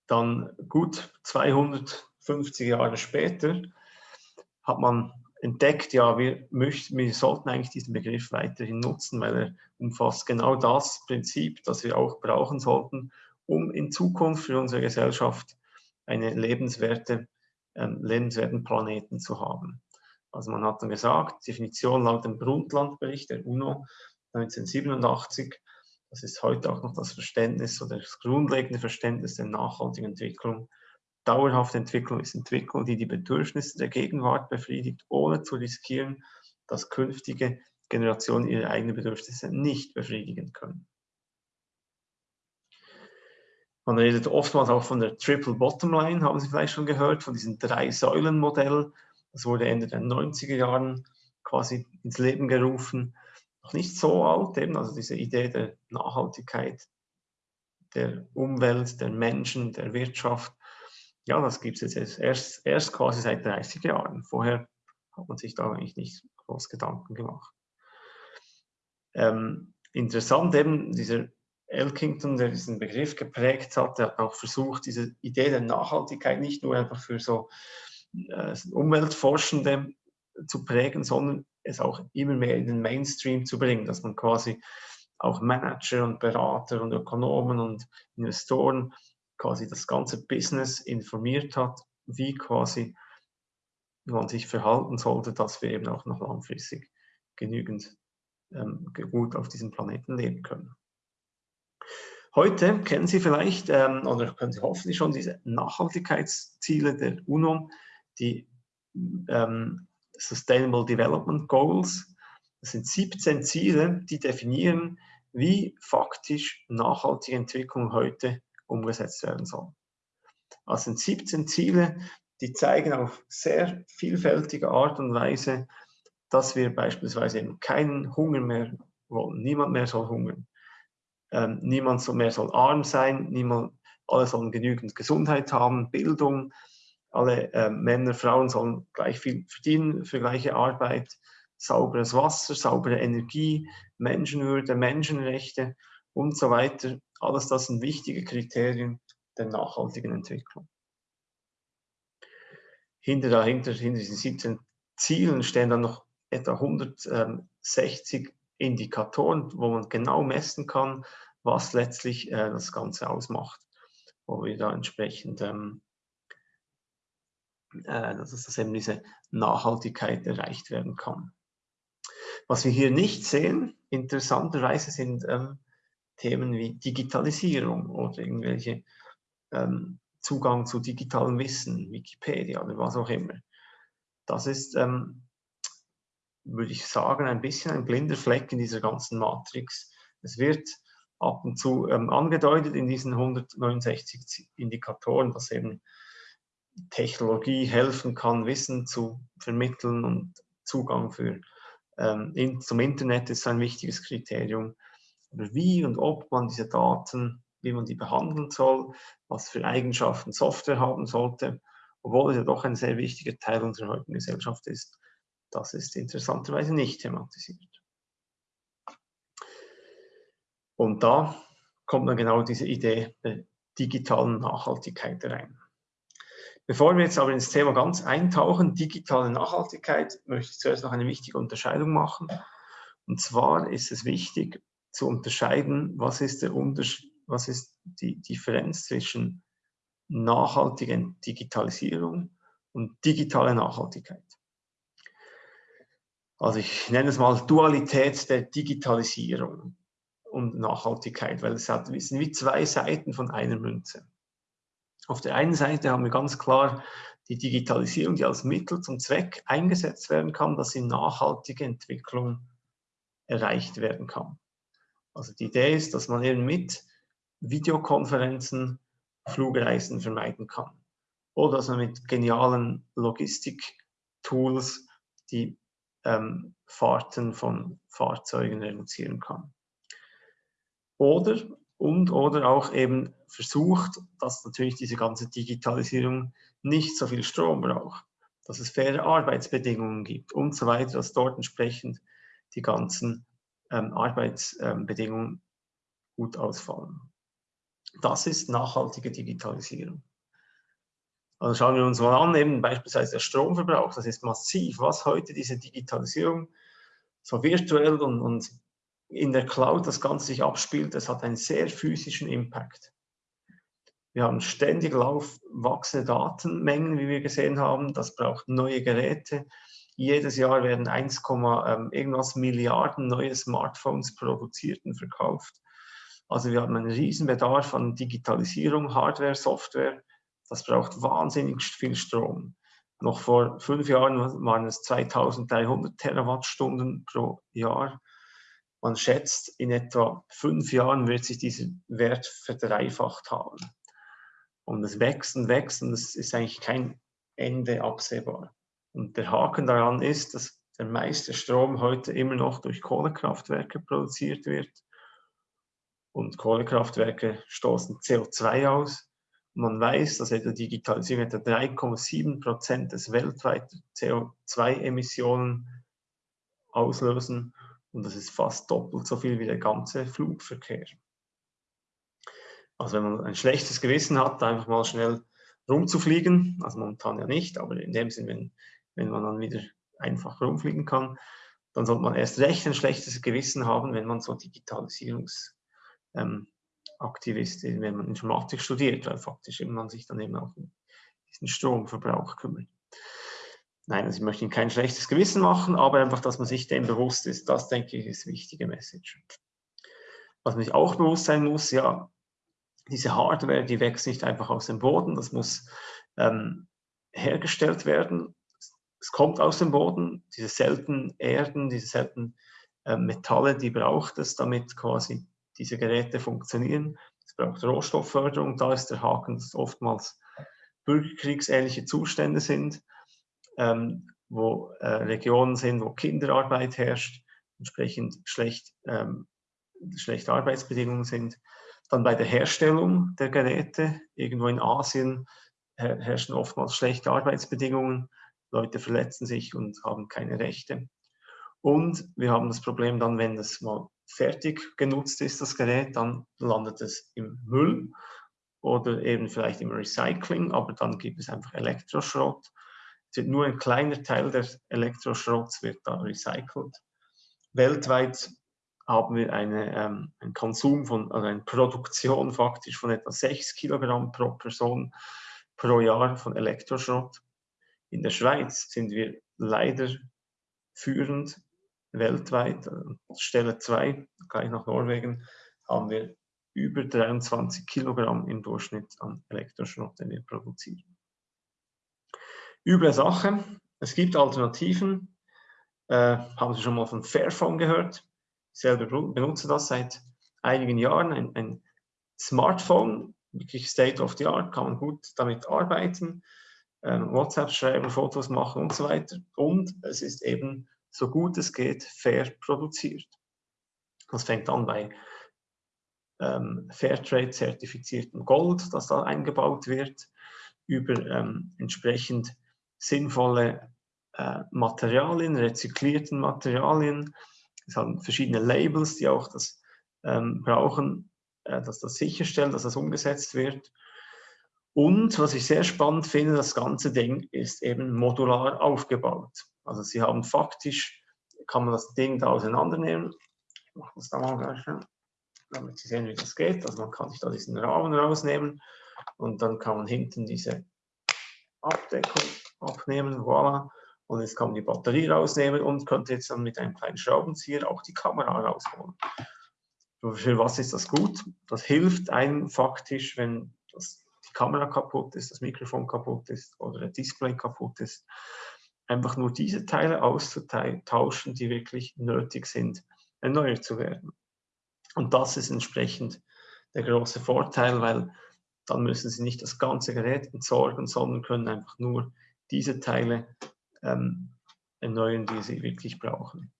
Dann gut 250 Jahre später hat man entdeckt, ja, wir, möchten, wir sollten eigentlich diesen Begriff weiterhin nutzen, weil er umfasst genau das Prinzip, das wir auch brauchen sollten, um in Zukunft für unsere Gesellschaft eine lebenswerte, ähm, lebenswerten Planeten zu haben. Also man hat dann gesagt, Definition laut dem Brundtland-Bericht der UNO 1987, das ist heute auch noch das Verständnis oder das grundlegende Verständnis der nachhaltigen Entwicklung. Dauerhafte Entwicklung ist Entwicklung, die die Bedürfnisse der Gegenwart befriedigt, ohne zu riskieren, dass künftige Generationen ihre eigenen Bedürfnisse nicht befriedigen können. Man redet oftmals auch von der Triple Bottom Line, haben Sie vielleicht schon gehört, von diesem Drei-Säulen-Modell. Das wurde Ende der 90er Jahren quasi ins Leben gerufen. Noch nicht so alt, eben, also diese Idee der Nachhaltigkeit der Umwelt, der Menschen, der Wirtschaft. Ja, das gibt es jetzt erst, erst quasi seit 30 Jahren. Vorher hat man sich da eigentlich nicht groß Gedanken gemacht. Ähm, interessant eben, dieser Elkington, der diesen Begriff geprägt hat, der hat auch versucht, diese Idee der Nachhaltigkeit nicht nur einfach für so äh, Umweltforschende zu prägen, sondern es auch immer mehr in den Mainstream zu bringen, dass man quasi auch Manager und Berater und Ökonomen und Investoren quasi das ganze Business informiert hat, wie quasi man sich verhalten sollte, dass wir eben auch noch langfristig genügend ähm, gut auf diesem Planeten leben können. Heute kennen Sie vielleicht ähm, oder können Sie hoffentlich schon diese Nachhaltigkeitsziele der UNO, die ähm, Sustainable Development Goals. Das sind 17 Ziele, die definieren, wie faktisch nachhaltige Entwicklung heute umgesetzt werden soll. Das sind 17 Ziele, die zeigen auf sehr vielfältige Art und Weise, dass wir beispielsweise eben keinen Hunger mehr wollen. Niemand mehr soll hungern. Ähm, niemand mehr soll arm sein, niemand, alle sollen genügend Gesundheit haben, Bildung, alle äh, Männer, Frauen sollen gleich viel verdienen für gleiche Arbeit, sauberes Wasser, saubere Energie, Menschenwürde, Menschenrechte und so weiter. Alles das sind wichtige Kriterien der nachhaltigen Entwicklung. Hinter, dahinter, hinter diesen 17 Zielen stehen dann noch etwa 160 Indikatoren, wo man genau messen kann, was letztlich äh, das Ganze ausmacht, wo wir da entsprechend, ähm, äh, dass, dass eben diese Nachhaltigkeit erreicht werden kann. Was wir hier nicht sehen, interessanterweise, sind ähm, Themen wie Digitalisierung oder irgendwelche ähm, Zugang zu digitalem Wissen, Wikipedia oder was auch immer. Das ist ähm, würde ich sagen, ein bisschen ein blinder Fleck in dieser ganzen Matrix. Es wird ab und zu ähm, angedeutet in diesen 169 Indikatoren, dass eben Technologie helfen kann, Wissen zu vermitteln und Zugang für, ähm, in, zum Internet ist ein wichtiges Kriterium. Aber wie und ob man diese Daten, wie man die behandeln soll, was für Eigenschaften Software haben sollte, obwohl es ja doch ein sehr wichtiger Teil unserer heutigen Gesellschaft ist, das ist interessanterweise nicht thematisiert. Und da kommt dann genau diese Idee der digitalen Nachhaltigkeit rein. Bevor wir jetzt aber ins Thema ganz eintauchen, digitale Nachhaltigkeit, möchte ich zuerst noch eine wichtige Unterscheidung machen. Und zwar ist es wichtig zu unterscheiden, was ist, der Unterschied, was ist die Differenz zwischen nachhaltiger Digitalisierung und digitaler Nachhaltigkeit also ich nenne es mal Dualität der Digitalisierung und Nachhaltigkeit, weil es, hat, es sind wie zwei Seiten von einer Münze. Auf der einen Seite haben wir ganz klar die Digitalisierung, die als Mittel zum Zweck eingesetzt werden kann, dass in nachhaltige Entwicklung erreicht werden kann. Also die Idee ist, dass man eben mit Videokonferenzen Flugreisen vermeiden kann. Oder dass man mit genialen Logistik-Tools die ähm, Fahrten von Fahrzeugen reduzieren kann. Oder und oder auch eben versucht, dass natürlich diese ganze Digitalisierung nicht so viel Strom braucht, dass es faire Arbeitsbedingungen gibt und so weiter, dass dort entsprechend die ganzen ähm, Arbeitsbedingungen gut ausfallen. Das ist nachhaltige Digitalisierung. Also schauen wir uns mal an, eben beispielsweise der Stromverbrauch, das ist massiv, was heute diese Digitalisierung so virtuell und, und in der Cloud das Ganze sich abspielt, das hat einen sehr physischen Impact. Wir haben ständig wachsende Datenmengen, wie wir gesehen haben. Das braucht neue Geräte. Jedes Jahr werden 1, ähm, irgendwas Milliarden neue Smartphones produziert und verkauft. Also wir haben einen riesen Bedarf an Digitalisierung, Hardware, Software. Das braucht wahnsinnig viel Strom. Noch vor fünf Jahren waren es 2300 Terawattstunden pro Jahr. Man schätzt, in etwa fünf Jahren wird sich dieser Wert verdreifacht haben. Und es wächst und wächst und es ist eigentlich kein Ende absehbar. Und der Haken daran ist, dass der meiste Strom heute immer noch durch Kohlekraftwerke produziert wird. Und Kohlekraftwerke stoßen CO2 aus. Man weiß, dass etwa Digitalisierung etwa 3,7 Prozent des weltweiten CO2-Emissionen auslösen. Und das ist fast doppelt so viel wie der ganze Flugverkehr. Also wenn man ein schlechtes Gewissen hat, einfach mal schnell rumzufliegen, also momentan ja nicht, aber in dem Sinn, wenn, wenn man dann wieder einfach rumfliegen kann, dann sollte man erst recht ein schlechtes Gewissen haben, wenn man so Digitalisierungsaktivist ähm, wenn man Informatik studiert, weil faktisch man sich dann eben auch um diesen Stromverbrauch kümmert. Nein, also ich möchte Ihnen kein schlechtes Gewissen machen, aber einfach, dass man sich dem bewusst ist, das denke ich ist wichtige Message. Was man sich auch bewusst sein muss, ja, diese Hardware, die wächst nicht einfach aus dem Boden, das muss ähm, hergestellt werden. Es kommt aus dem Boden, diese seltenen Erden, diese seltenen äh, Metalle, die braucht es, damit quasi diese Geräte funktionieren. Es braucht Rohstoffförderung, da ist der Haken, dass oftmals bürgerkriegsähnliche Zustände sind, ähm, wo äh, Regionen sind, wo Kinderarbeit herrscht, entsprechend schlecht, ähm, schlechte Arbeitsbedingungen sind. Dann bei der Herstellung der Geräte, irgendwo in Asien herrschen oftmals schlechte Arbeitsbedingungen, Leute verletzen sich und haben keine Rechte. Und wir haben das Problem dann, wenn das mal fertig genutzt ist, das Gerät, dann landet es im Müll oder eben vielleicht im Recycling, aber dann gibt es einfach Elektroschrott. Nur ein kleiner Teil des Elektroschrotts wird da recycelt. Weltweit haben wir eine, ähm, einen Konsum von, also eine Produktion faktisch von etwa 6 Kilogramm pro Person pro Jahr von Elektroschrott. In der Schweiz sind wir leider führend weltweit. Stelle 2, gleich nach Norwegen, haben wir über 23 Kilogramm im Durchschnitt an Elektroschrott, den wir produzieren. Üble Sache, es gibt Alternativen. Äh, haben Sie schon mal von Fairphone gehört? selber benutze das seit einigen Jahren, ein, ein Smartphone, wirklich State of the Art, kann man gut damit arbeiten, äh, WhatsApp schreiben, Fotos machen und so weiter. Und es ist eben so gut es geht fair produziert. Das fängt an bei ähm, Fairtrade-zertifiziertem Gold, das da eingebaut wird, über ähm, entsprechend sinnvolle äh, Materialien, rezyklierten Materialien, es haben verschiedene Labels, die auch das ähm, brauchen, äh, dass das sicherstellen, dass das umgesetzt wird. Und was ich sehr spannend finde, das ganze Ding ist eben modular aufgebaut. Also Sie haben faktisch, kann man das Ding da auseinandernehmen. Ich mache das da mal gleich, damit Sie sehen, wie das geht. Also man kann sich da diesen Rahmen rausnehmen und dann kann man hinten diese Abdeckung abnehmen, voilà. Und jetzt kann man die Batterie rausnehmen und könnte jetzt dann mit einem kleinen Schraubenzieher auch die Kamera rausholen. Für was ist das gut? Das hilft einem faktisch, wenn das, die Kamera kaputt ist, das Mikrofon kaputt ist oder der Display kaputt ist, einfach nur diese Teile auszutauschen, die wirklich nötig sind, erneuert zu werden. Und das ist entsprechend der große Vorteil, weil dann müssen Sie nicht das ganze Gerät entsorgen, sondern können einfach nur diese Teile ähm, erneuern, die sie wirklich brauchen.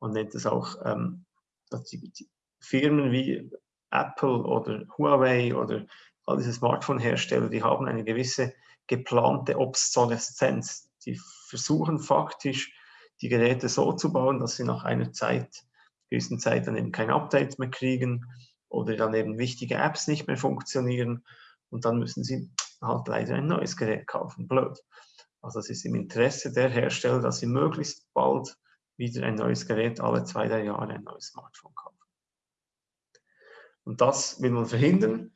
Man nennt es auch, ähm, dass die, die Firmen wie Apple oder Huawei oder all diese Smartphone-Hersteller, die haben eine gewisse geplante Obsoleszenz. Die versuchen faktisch, die Geräte so zu bauen, dass sie nach einer Zeit, gewissen Zeit dann eben kein Update mehr kriegen oder dann eben wichtige Apps nicht mehr funktionieren und dann müssen sie halt leider ein neues Gerät kaufen. Blöd. Also es ist im Interesse der Hersteller, dass sie möglichst bald wieder ein neues Gerät, alle zwei, drei Jahre ein neues Smartphone kaufen. Und das will man verhindern.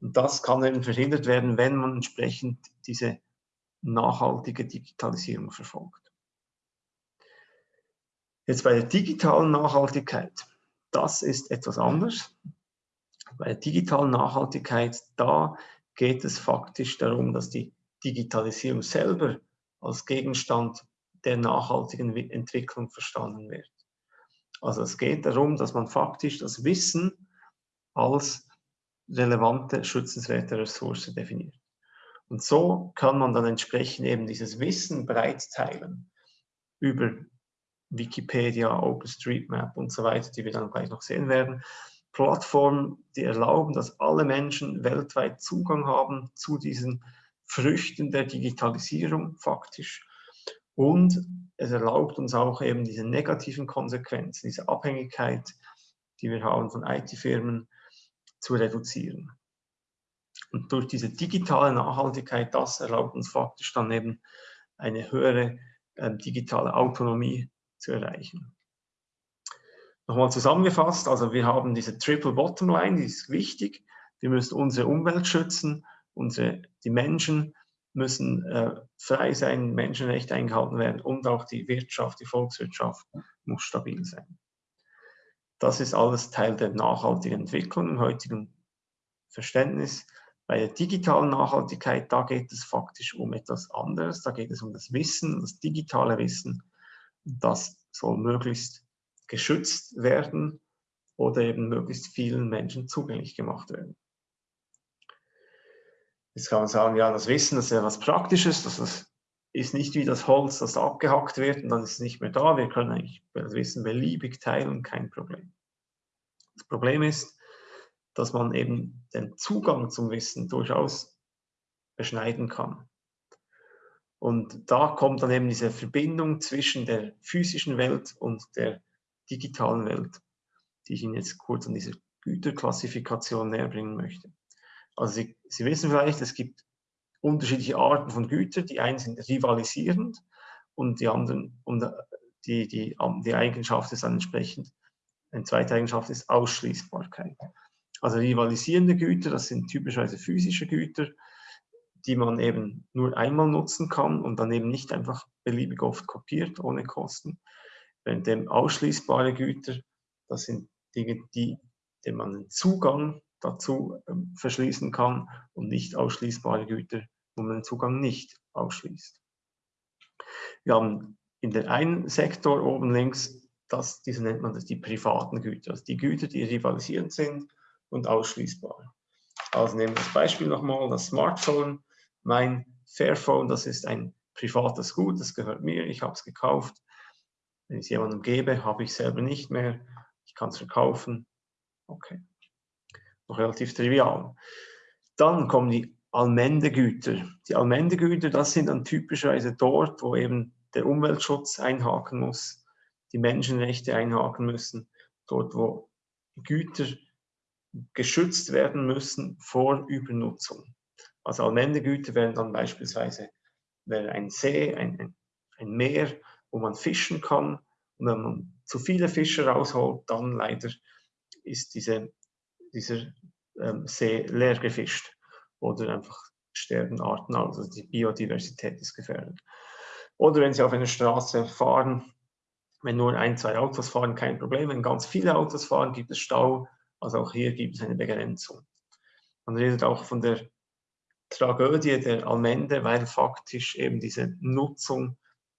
Und das kann eben verhindert werden, wenn man entsprechend diese nachhaltige Digitalisierung verfolgt. Jetzt bei der digitalen Nachhaltigkeit, das ist etwas anders. Bei der digitalen Nachhaltigkeit, da geht es faktisch darum, dass die Digitalisierung selber als Gegenstand der nachhaltigen Entwicklung verstanden wird. Also es geht darum, dass man faktisch das Wissen als relevante, schützenswerte Ressource definiert. Und so kann man dann entsprechend eben dieses Wissen breit teilen über Wikipedia, OpenStreetMap und so weiter, die wir dann gleich noch sehen werden. Plattformen, die erlauben, dass alle Menschen weltweit Zugang haben zu diesen Früchten der Digitalisierung faktisch. Und es erlaubt uns auch eben diese negativen Konsequenzen, diese Abhängigkeit, die wir haben von IT-Firmen, zu reduzieren. Und durch diese digitale Nachhaltigkeit, das erlaubt uns faktisch dann eben eine höhere äh, digitale Autonomie zu erreichen. Nochmal zusammengefasst, also wir haben diese Triple Bottom Line, die ist wichtig. Wir müssen unsere Umwelt schützen, unsere, die Menschen müssen äh, frei sein, Menschenrechte eingehalten werden und auch die Wirtschaft, die Volkswirtschaft muss stabil sein. Das ist alles Teil der nachhaltigen Entwicklung im heutigen Verständnis. Bei der digitalen Nachhaltigkeit, da geht es faktisch um etwas anderes. Da geht es um das Wissen, das digitale Wissen. Das soll möglichst geschützt werden oder eben möglichst vielen Menschen zugänglich gemacht werden. Jetzt kann man sagen, ja, das Wissen, das ist ja was Praktisches, das ist nicht wie das Holz, das abgehackt wird und dann ist es nicht mehr da. Wir können eigentlich das Wissen beliebig teilen, kein Problem. Das Problem ist, dass man eben den Zugang zum Wissen durchaus beschneiden kann. Und da kommt dann eben diese Verbindung zwischen der physischen Welt und der digitalen Welt, die ich Ihnen jetzt kurz an dieser Güterklassifikation näher bringen möchte. Also Sie, Sie wissen vielleicht, es gibt unterschiedliche Arten von Gütern. Die einen sind rivalisierend und die anderen, und die, die, die Eigenschaft ist dann entsprechend, eine zweite Eigenschaft ist Ausschließbarkeit. Also rivalisierende Güter, das sind typischerweise physische Güter, die man eben nur einmal nutzen kann und dann eben nicht einfach beliebig oft kopiert, ohne Kosten. Während dem ausschließbare Güter, das sind Dinge, die, denen man einen Zugang dazu ähm, verschließen kann und nicht ausschließbare Güter, wo man den Zugang nicht ausschließt. Wir haben in der einen Sektor oben links, das, diese nennt man das die privaten Güter, also die Güter, die rivalisierend sind und ausschließbar. Also nehmen wir das Beispiel nochmal, das Smartphone. Mein Fairphone, das ist ein privates Gut, das gehört mir, ich habe es gekauft. Wenn ich es jemandem gebe, habe ich selber nicht mehr. Ich kann es verkaufen. Okay. Noch relativ trivial. Dann kommen die Allmendegüter. Die Allmendegüter, das sind dann typischerweise dort, wo eben der Umweltschutz einhaken muss, die Menschenrechte einhaken müssen, dort, wo Güter geschützt werden müssen vor Übernutzung. Also Allmendegüter wären dann beispielsweise wäre ein See, ein, ein Meer, wo man fischen kann. Und wenn man zu viele Fische rausholt, dann leider ist diese, dieser ähm, See leer gefischt oder einfach sterben Arten aus, also die Biodiversität ist gefährdet. Oder wenn Sie auf einer Straße fahren, wenn nur ein, zwei Autos fahren, kein Problem. Wenn ganz viele Autos fahren, gibt es Stau. Also auch hier gibt es eine Begrenzung. Man redet auch von der Tragödie der Allmende, weil faktisch eben diese Nutzung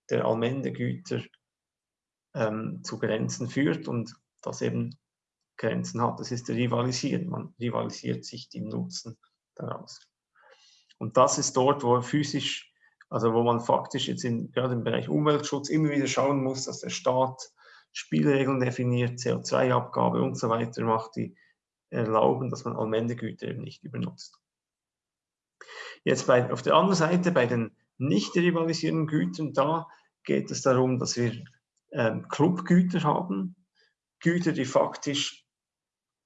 der Allmendegüter ähm, zu Grenzen führt und das eben Grenzen hat. Das ist der Rivalisieren. Man rivalisiert sich die Nutzen daraus. Und das ist dort, wo physisch, also wo man faktisch jetzt in, gerade im Bereich Umweltschutz immer wieder schauen muss, dass der Staat Spielregeln definiert, CO2-Abgabe und so weiter macht, die erlauben, dass man Allmendegüter eben nicht übernutzt. Jetzt bei, auf der anderen Seite, bei den nicht rivalisierenden Gütern, da geht es darum, dass wir ähm, Clubgüter haben, Güter, die faktisch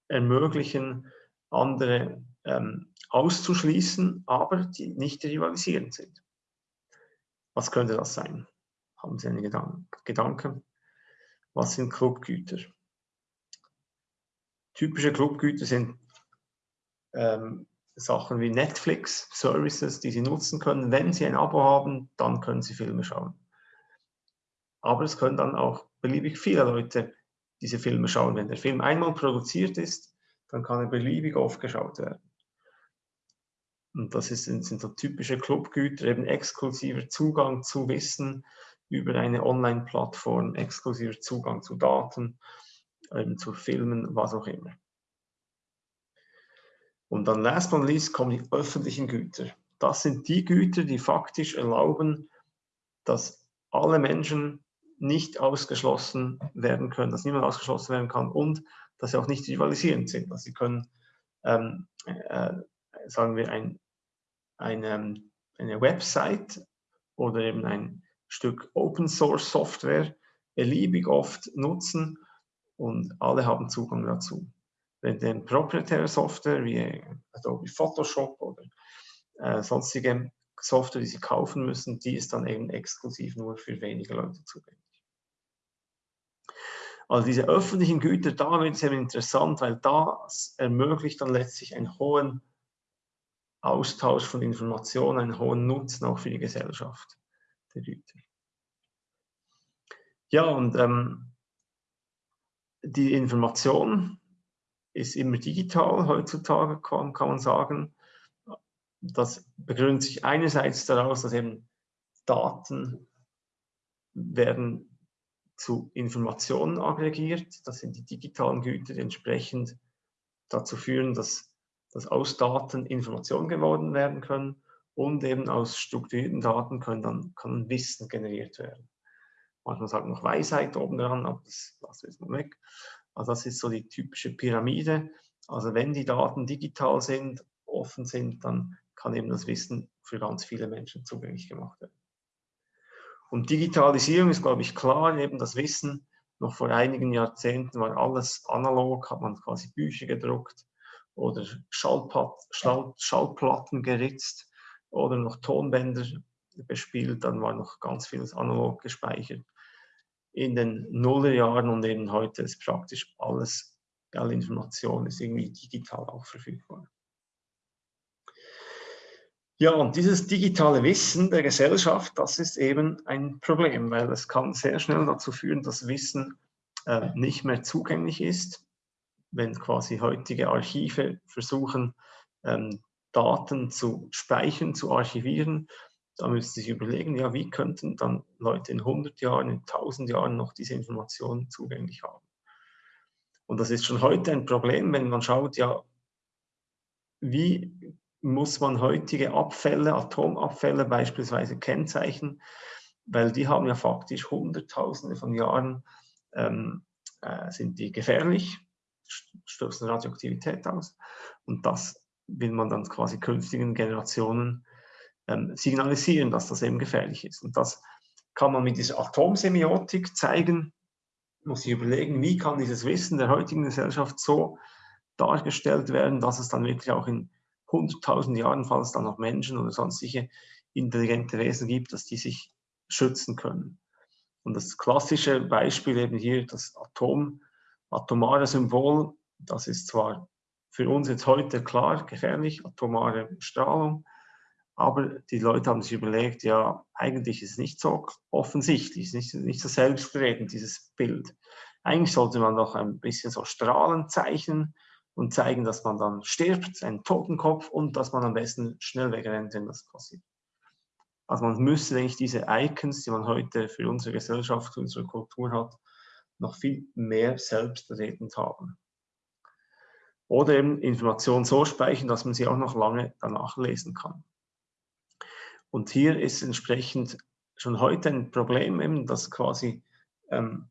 ermöglichen, andere ähm, auszuschließen, aber die nicht rivalisierend sind. Was könnte das sein? Haben Sie einen Gedan Gedanken? Was sind Clubgüter? Typische Clubgüter sind ähm, Sachen wie Netflix, Services, die Sie nutzen können. Wenn Sie ein Abo haben, dann können Sie Filme schauen. Aber es können dann auch beliebig viele Leute diese Filme schauen. Wenn der Film einmal produziert ist, dann kann er beliebig oft geschaut werden. Und das ist, sind so typische Clubgüter, eben exklusiver Zugang zu Wissen über eine Online-Plattform, exklusiver Zugang zu Daten, eben zu Filmen, was auch immer. Und dann last but not least kommen die öffentlichen Güter. Das sind die Güter, die faktisch erlauben, dass alle Menschen nicht ausgeschlossen werden können, dass niemand ausgeschlossen werden kann und dass sie auch nicht rivalisierend sind. Also sie können, ähm, äh, sagen wir, ein, eine, eine Website oder eben ein Stück Open Source Software beliebig oft nutzen und alle haben Zugang dazu. Wenn denn proprietäre Software wie Adobe Photoshop oder äh, sonstige Software, die Sie kaufen müssen, die ist dann eben exklusiv nur für wenige Leute zugänglich. Also diese öffentlichen Güter, da wird es eben interessant, weil das ermöglicht dann letztlich einen hohen Austausch von Informationen, einen hohen Nutzen auch für die Gesellschaft der Güter. Ja, und ähm, die Information ist immer digital heutzutage, kann, kann man sagen. Das begründet sich einerseits daraus, dass eben Daten werden zu Informationen aggregiert. Das sind die digitalen Güter, die entsprechend dazu führen, dass, dass aus Daten Informationen geworden werden können und eben aus strukturierten Daten können dann, kann Wissen generiert werden. Manchmal sagt noch Weisheit oben dran, aber das lassen wir jetzt mal weg. Also das ist so die typische Pyramide. Also wenn die Daten digital sind, offen sind, dann kann eben das Wissen für ganz viele Menschen zugänglich gemacht werden. Und Digitalisierung ist, glaube ich, klar, eben das Wissen. Noch vor einigen Jahrzehnten war alles analog, hat man quasi Bücher gedruckt oder Schallplatten geritzt oder noch Tonbänder bespielt, dann war noch ganz vieles analog gespeichert. In den Nullerjahren und eben heute ist praktisch alles, alle Information ist irgendwie digital auch verfügbar. Ja, und dieses digitale Wissen der Gesellschaft, das ist eben ein Problem, weil es kann sehr schnell dazu führen, dass Wissen äh, nicht mehr zugänglich ist, wenn quasi heutige Archive versuchen, ähm, Daten zu speichern, zu archivieren, da müssen Sie sich überlegen, ja, wie könnten dann Leute in 100 Jahren, in 1000 Jahren noch diese Informationen zugänglich haben. Und das ist schon heute ein Problem, wenn man schaut, ja, wie muss man heutige Abfälle, Atomabfälle beispielsweise kennzeichnen, weil die haben ja faktisch Hunderttausende von Jahren, ähm, äh, sind die gefährlich, stoßen Radioaktivität aus. Und das will man dann quasi künftigen Generationen ähm, signalisieren, dass das eben gefährlich ist. Und das kann man mit dieser Atomsemiotik zeigen, muss ich überlegen, wie kann dieses Wissen der heutigen Gesellschaft so dargestellt werden, dass es dann wirklich auch in 100.000 Jahren, falls es dann noch Menschen oder sonstige intelligente Wesen gibt, dass die sich schützen können. Und das klassische Beispiel eben hier, das Atom, atomare Symbol, das ist zwar für uns jetzt heute klar gefährlich, atomare Strahlung, aber die Leute haben sich überlegt, ja, eigentlich ist es nicht so offensichtlich, nicht, nicht so selbstredend, dieses Bild. Eigentlich sollte man noch ein bisschen so Strahlen zeichnen, und zeigen, dass man dann stirbt, einen Totenkopf und dass man am besten schnell wegrennt, wenn das passiert. Also man müsste eigentlich diese Icons, die man heute für unsere Gesellschaft, unsere Kultur hat, noch viel mehr selbstredend haben. Oder eben Informationen so speichern, dass man sie auch noch lange danach lesen kann. Und hier ist entsprechend schon heute ein Problem, eben, dass quasi ähm,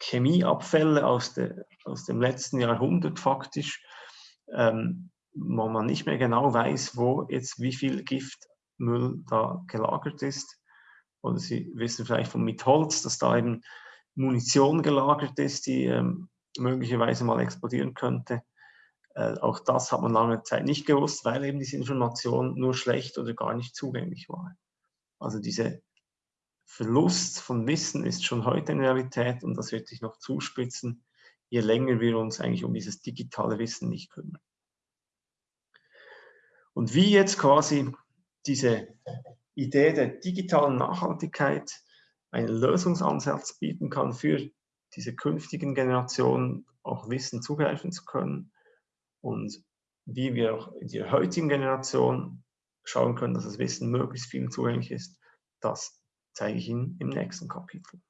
Chemieabfälle aus, der, aus dem letzten Jahrhundert faktisch, ähm, wo man nicht mehr genau weiß, wo jetzt wie viel Giftmüll da gelagert ist. Oder Sie wissen vielleicht von mit Holz, dass da eben Munition gelagert ist, die ähm, möglicherweise mal explodieren könnte. Äh, auch das hat man lange Zeit nicht gewusst, weil eben diese Information nur schlecht oder gar nicht zugänglich war. Also dieser Verlust von Wissen ist schon heute eine Realität und das wird sich noch zuspitzen, je länger wir uns eigentlich um dieses digitale Wissen nicht kümmern. Und wie jetzt quasi diese Idee der digitalen Nachhaltigkeit einen Lösungsansatz bieten kann für diese künftigen Generationen auch Wissen zugreifen zu können und wie wir auch in der heutigen Generation schauen können, dass das Wissen möglichst vielen zugänglich ist, das zeige ich Ihnen im nächsten Kapitel.